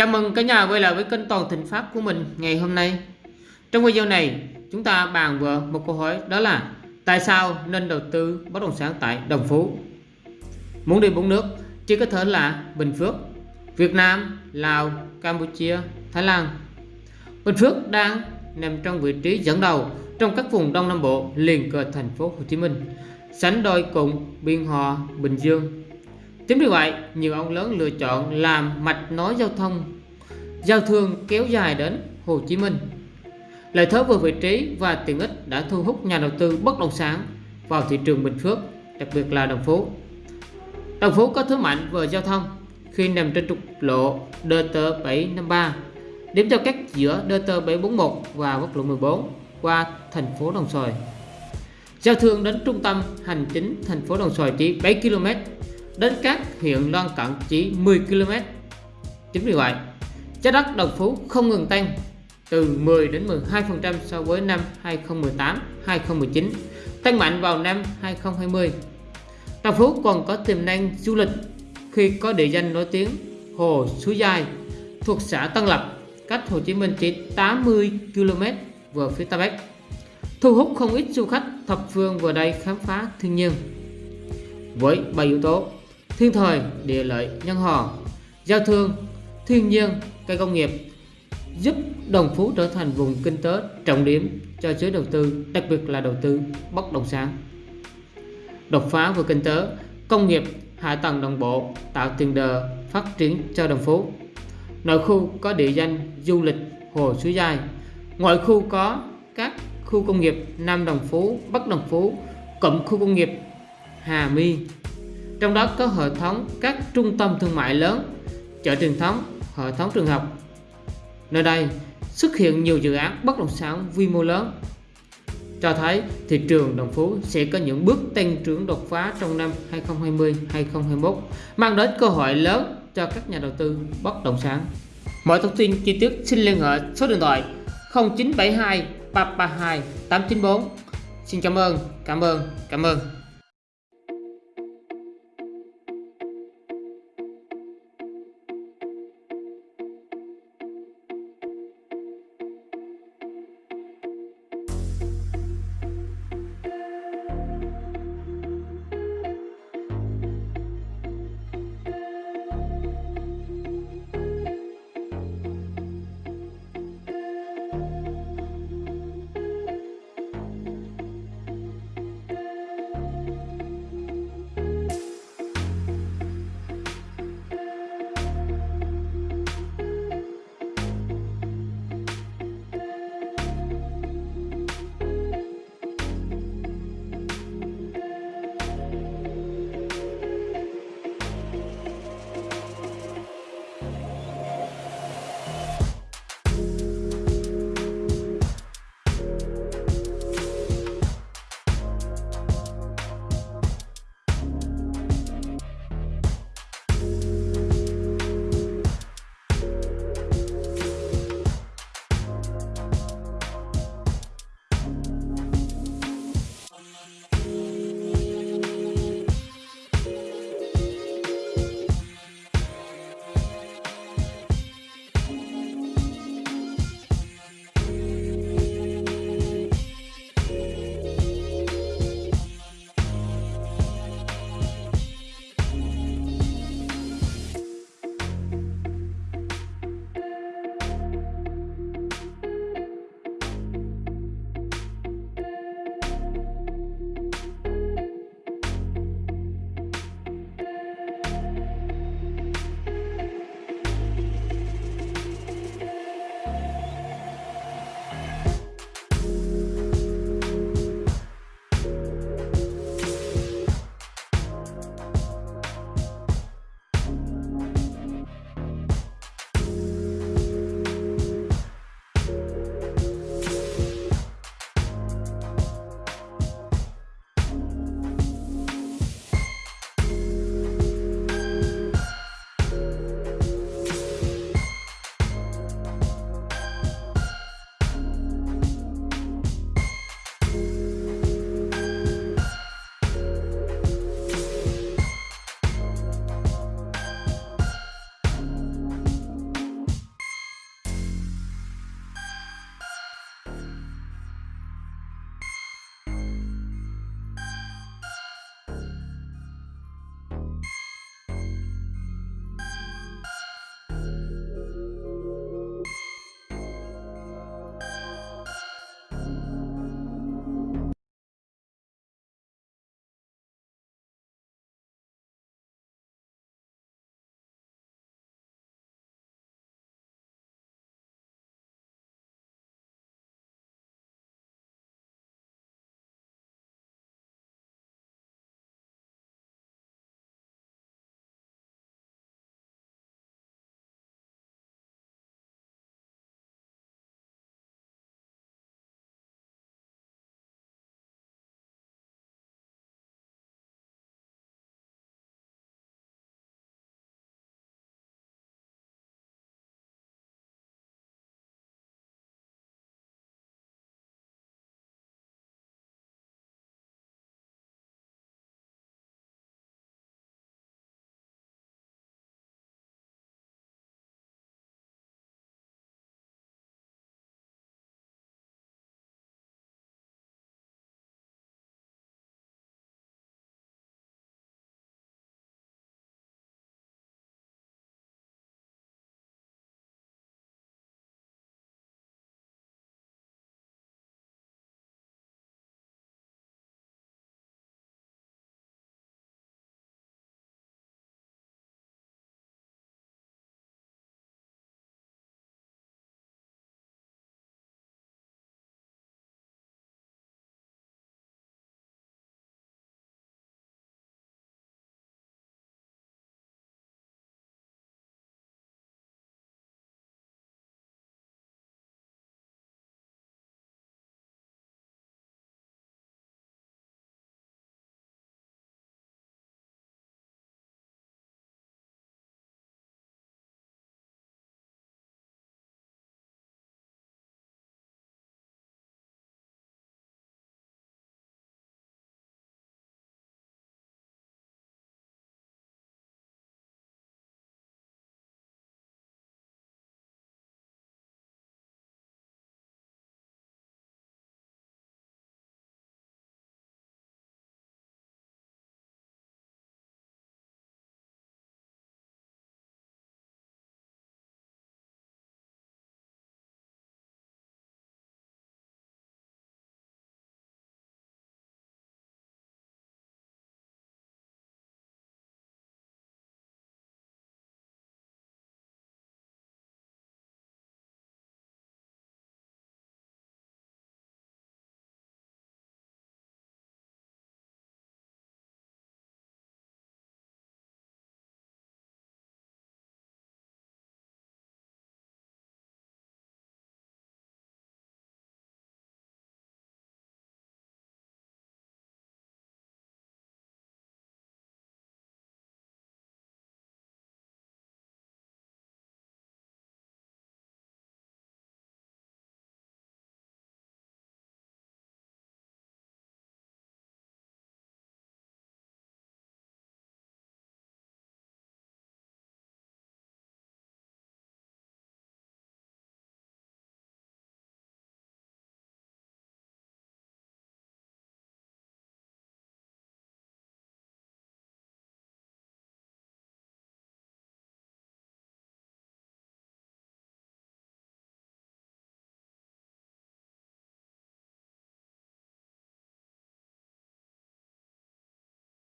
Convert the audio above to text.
Chào mừng cả nhà quay lại với kênh Toàn Thịnh pháp của mình ngày hôm nay. Trong video này, chúng ta bàn về một câu hỏi đó là tại sao nên đầu tư bất động sản tại Đồng Phú? Muốn đi bốn nước chỉ có thể là Bình Phước, Việt Nam, Lào, Campuchia, Thái Lan. Bình Phước đang nằm trong vị trí dẫn đầu trong các vùng Đông Nam Bộ liền kề thành phố Hồ Chí Minh, sánh đôi cùng Biên Hòa, Bình Dương. Chính vì vậy, nhiều ông lớn lựa chọn làm mạch nối giao thông, giao thương kéo dài đến Hồ Chí Minh. Lợi thế về vị trí và tiện ích đã thu hút nhà đầu tư bất động sản vào thị trường Bình Phước, đặc biệt là Đồng Phú. Đồng Phú có thế mạnh về giao thông khi nằm trên trục lộ DT753, điểm giao cắt giữa DT741 và quốc lộ 14 qua thành phố Đồng Xoài. Giao thương đến trung tâm hành chính thành phố Đồng Xoài chỉ 7 km, đến các huyện lân cận chỉ 10 km. Chính vì vậy, giá đất Đồng Phú không ngừng tăng từ 10 đến 12% so với năm 2018-2019, tăng mạnh vào năm 2020. Đồng Phú còn có tiềm năng du lịch khi có địa danh nổi tiếng Hồ Suối Dài thuộc xã Tân Lập, cách Hồ Chí Minh chỉ 80 km về phía Tây Bắc, thu hút không ít du khách thập phương vào đây khám phá thiên nhiên. Với ba yếu tố thiên thời, địa lợi, nhân hòa, giao thương, thiên nhiên, cây công nghiệp giúp Đồng Phú trở thành vùng kinh tế trọng điểm cho giới đầu tư, đặc biệt là đầu tư bất động sản. Đột phá về kinh tế, công nghiệp, hạ tầng đồng bộ tạo tiền đề phát triển cho Đồng Phú. Nội khu có địa danh du lịch Hồ Suối Dài, ngoại khu có các khu công nghiệp Nam Đồng Phú, Bắc Đồng Phú, cụm khu công nghiệp Hà My. Trong đó có hệ thống các trung tâm thương mại lớn, chợ truyền thống, hệ thống trường học. Nơi đây xuất hiện nhiều dự án bất động sản quy mô lớn cho thấy thị trường Đồng Phú sẽ có những bước tăng trưởng đột phá trong năm 2020-2021 mang đến cơ hội lớn cho các nhà đầu tư bất động sản. Mọi thông tin chi tiết xin liên hệ số điện thoại 0972 332 894. Xin cảm ơn, cảm ơn, cảm ơn.